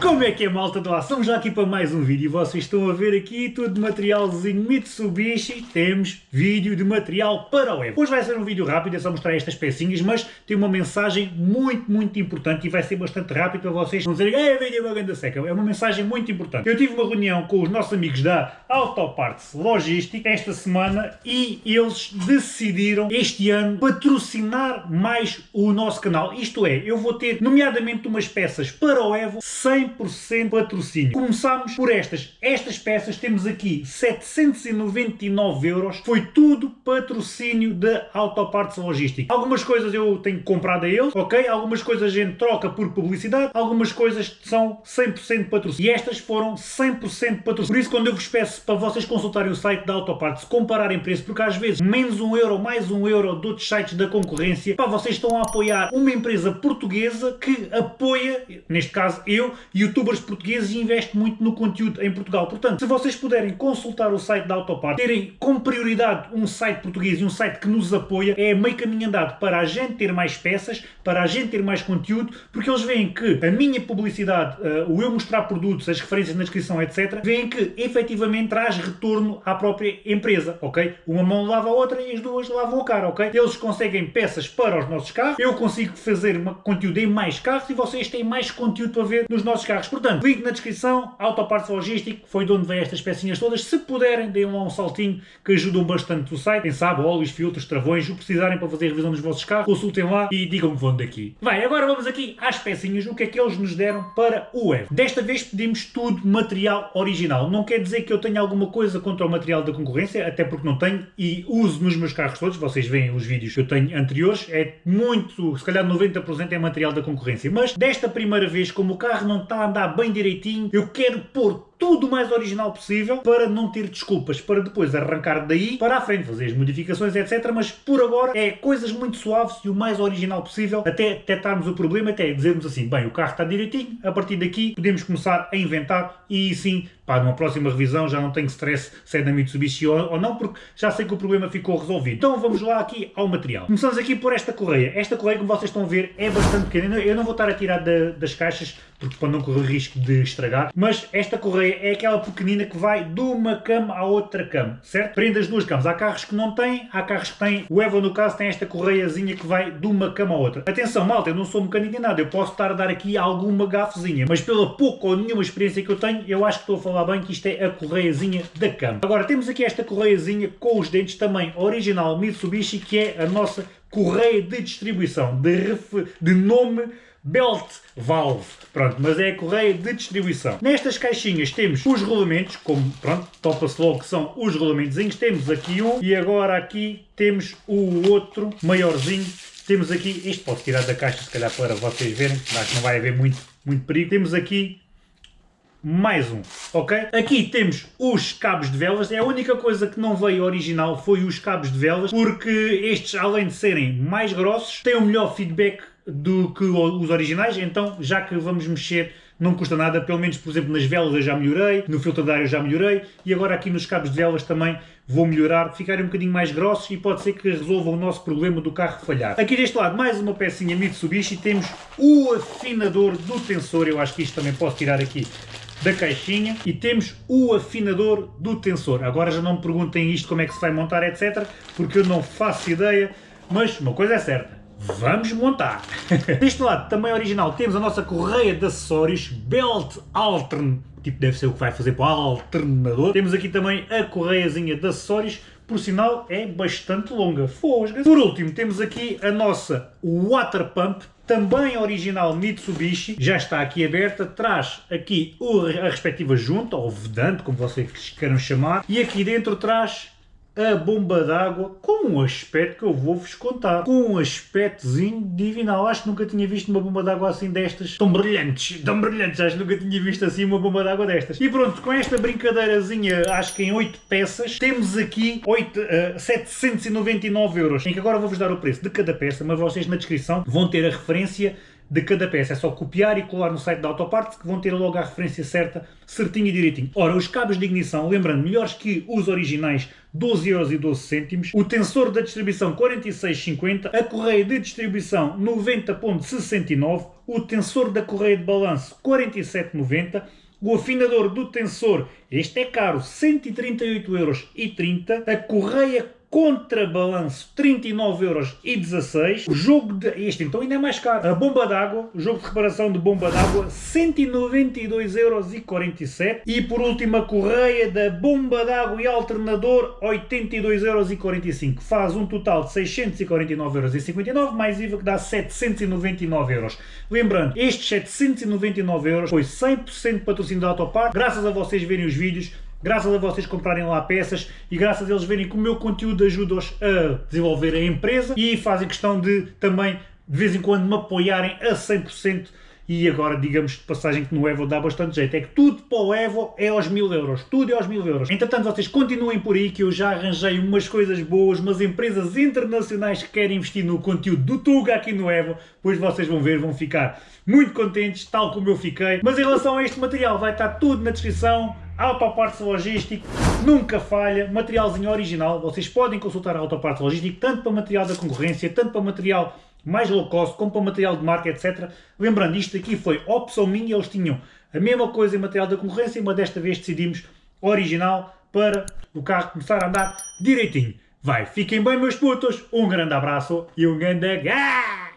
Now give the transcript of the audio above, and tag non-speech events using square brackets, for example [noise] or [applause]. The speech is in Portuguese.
Como é que é malta do? Estamos já aqui para mais um vídeo e vocês estão a ver aqui tudo de materialzinho Mitsubishi, temos vídeo de material para o Evo. Hoje vai ser um vídeo rápido, é só mostrar estas pecinhas, mas tem uma mensagem muito, muito importante e vai ser bastante rápido para vocês não dizerem é vídeo uma grande seca, é uma mensagem muito importante. Eu tive uma reunião com os nossos amigos da Autoparts Logística esta semana e eles decidiram este ano patrocinar mais o nosso canal. Isto é, eu vou ter nomeadamente umas peças para o Evo 100% patrocínio. Começámos por estas. Estas peças temos aqui 799 euros. Foi tudo patrocínio da Autoparts Logística. Algumas coisas eu tenho comprado a eles, ok? Algumas coisas a gente troca por publicidade, algumas coisas são 100% patrocínio. E estas foram 100% patrocínio. Por isso quando eu vos peço para vocês consultarem o site da Autoparts, compararem preço, porque às vezes menos um euro, mais um euro de outros sites da concorrência, para vocês estão a apoiar uma empresa portuguesa que apoia, neste caso eu, youtubers portugueses e investe muito no conteúdo em Portugal. Portanto, se vocês puderem consultar o site da Autopart, terem como prioridade um site português e um site que nos apoia, é meio caminho andado para a gente ter mais peças, para a gente ter mais conteúdo, porque eles veem que a minha publicidade, uh, o eu mostrar produtos, as referências na descrição, etc., veem que efetivamente traz retorno à própria empresa, ok? Uma mão lava a outra e as duas lavam a cara, ok? Eles conseguem peças para os nossos carros, eu consigo fazer uma, conteúdo em mais carros e vocês têm mais conteúdo para ver nos nossos carros. Portanto, link na descrição, Autoparts Logístico, foi de onde vêm estas pecinhas todas. Se puderem, deem lá um saltinho que ajudam bastante o site. Quem sabe, óleos, filtros, travões, o precisarem para fazer a revisão dos vossos carros, consultem lá e digam-me vão daqui. Vai, agora vamos aqui às pecinhas, o que é que eles nos deram para o Evo. Desta vez pedimos tudo material original. Não quer dizer que eu tenha alguma coisa contra o material da concorrência, até porque não tenho e uso nos meus carros todos. Vocês veem os vídeos que eu tenho anteriores. É muito, se calhar 90% é material da concorrência. Mas desta primeira vez, como o carro não está andar bem direitinho, eu quero pôr tudo o mais original possível para não ter desculpas, para depois arrancar daí para a frente, fazer as modificações, etc. Mas por agora é coisas muito suaves e o mais original possível, até detectarmos o problema, até dizermos assim, bem, o carro está direitinho, a partir daqui podemos começar a inventar e sim, pá, numa próxima revisão já não tenho stress se é da Mitsubishi ou não, porque já sei que o problema ficou resolvido. Então vamos lá aqui ao material. Começamos aqui por esta correia. Esta correia, como vocês estão a ver, é bastante pequena. Eu não vou estar a tirar da, das caixas, porque para não correr risco de estragar, mas esta correia é aquela pequenina que vai de uma cama à outra cama, certo? Prende as duas camas. Há carros que não têm, há carros que têm. O Evo, no caso, tem esta correiazinha que vai de uma cama à outra. Atenção, malta, eu não sou mecânico nem nada, eu posso estar a dar aqui alguma gafezinha, mas pela pouca ou nenhuma experiência que eu tenho, eu acho que estou a falar bem que isto é a correiazinha da cama. Agora, temos aqui esta correiazinha com os dentes também original Mitsubishi, que é a nossa correia de distribuição, de, de nome Belt Valve, pronto, mas é a correia de distribuição. Nestas caixinhas temos os rolamentos, como, pronto, topa-se logo que são os rolamentozinhos, temos aqui um e agora aqui temos o outro maiorzinho, temos aqui, isto pode tirar da caixa se calhar para vocês verem, acho que não vai haver muito, muito perigo, temos aqui mais um, ok? Aqui temos os cabos de velas, é a única coisa que não veio original foi os cabos de velas, porque estes além de serem mais grossos, têm um melhor feedback do que os originais, então já que vamos mexer não custa nada, pelo menos por exemplo nas velas eu já melhorei, no filtro de ar eu já melhorei e agora aqui nos cabos de velas também vou melhorar, ficarem um bocadinho mais grossos e pode ser que resolva o nosso problema do carro falhar. Aqui deste lado mais uma pecinha Mitsubishi, temos o afinador do tensor, eu acho que isto também posso tirar aqui da caixinha e temos o afinador do tensor. Agora já não me perguntem isto como é que se vai montar etc, porque eu não faço ideia, mas uma coisa é certa, Vamos montar! [laughs] Deste lado, também original, temos a nossa correia de acessórios Belt Altern, tipo deve ser o que vai fazer para o alternador. Temos aqui também a correiazinha de acessórios, por sinal é bastante longa, fosga. Por último, temos aqui a nossa Water Pump, também original Mitsubishi, já está aqui aberta, traz aqui a respectiva junta, ou vedante, como vocês queiram chamar, e aqui dentro traz a bomba d'água com um aspecto que eu vou-vos contar. Com um aspectozinho divinal. Acho que nunca tinha visto uma bomba d'água assim destas. Tão brilhantes, tão brilhantes. Acho que nunca tinha visto assim uma bomba d'água destas. E pronto, com esta brincadeirazinha, acho que em 8 peças, temos aqui 8, uh, 799 euros. Em que agora vou-vos dar o preço de cada peça, mas vocês na descrição vão ter a referência de cada peça. É só copiar e colar no site da Autoparts que vão ter logo a referência certa, certinho e direitinho. Ora, os cabos de ignição, lembrando, melhores que os originais, 12,12€. O tensor da distribuição 46,50. A correia de distribuição 90,69. O tensor da correia de balanço 47,90. O afinador do tensor, este é caro, 138,30€. A correia contrabalanço 39,16€. O jogo de. Este então ainda é mais caro. A bomba d'água, o jogo de reparação de bomba d'água 192,47€. E por último a correia da bomba d'água e alternador 82,45€. Faz um total de 649,59€ mais IVA que dá 799€. Lembrando, estes 799€ foi 100% patrocínio da Autopar. Graças a vocês verem os vídeos graças a vocês comprarem lá peças e graças a eles verem que o meu conteúdo ajuda-os a desenvolver a empresa e fazem questão de também de vez em quando me apoiarem a 100% e agora digamos de passagem que no Evo dá bastante jeito, é que tudo para o Evo é aos mil euros, tudo é aos mil euros. Entretanto vocês continuem por aí que eu já arranjei umas coisas boas, umas empresas internacionais que querem investir no conteúdo do Tuga aqui no Evo, pois vocês vão ver, vão ficar muito contentes, tal como eu fiquei. Mas em relação a este material vai estar tudo na descrição, Autoparts Logístico, nunca falha, materialzinho original, vocês podem consultar a Autoparts Logístico, tanto para material da concorrência, tanto para material mais low cost, como para material de marca, etc. Lembrando, isto aqui foi opção minha, eles tinham a mesma coisa em material da concorrência, mas desta vez decidimos original para o carro começar a andar direitinho. Vai, fiquem bem meus putos, um grande abraço e um grande gás!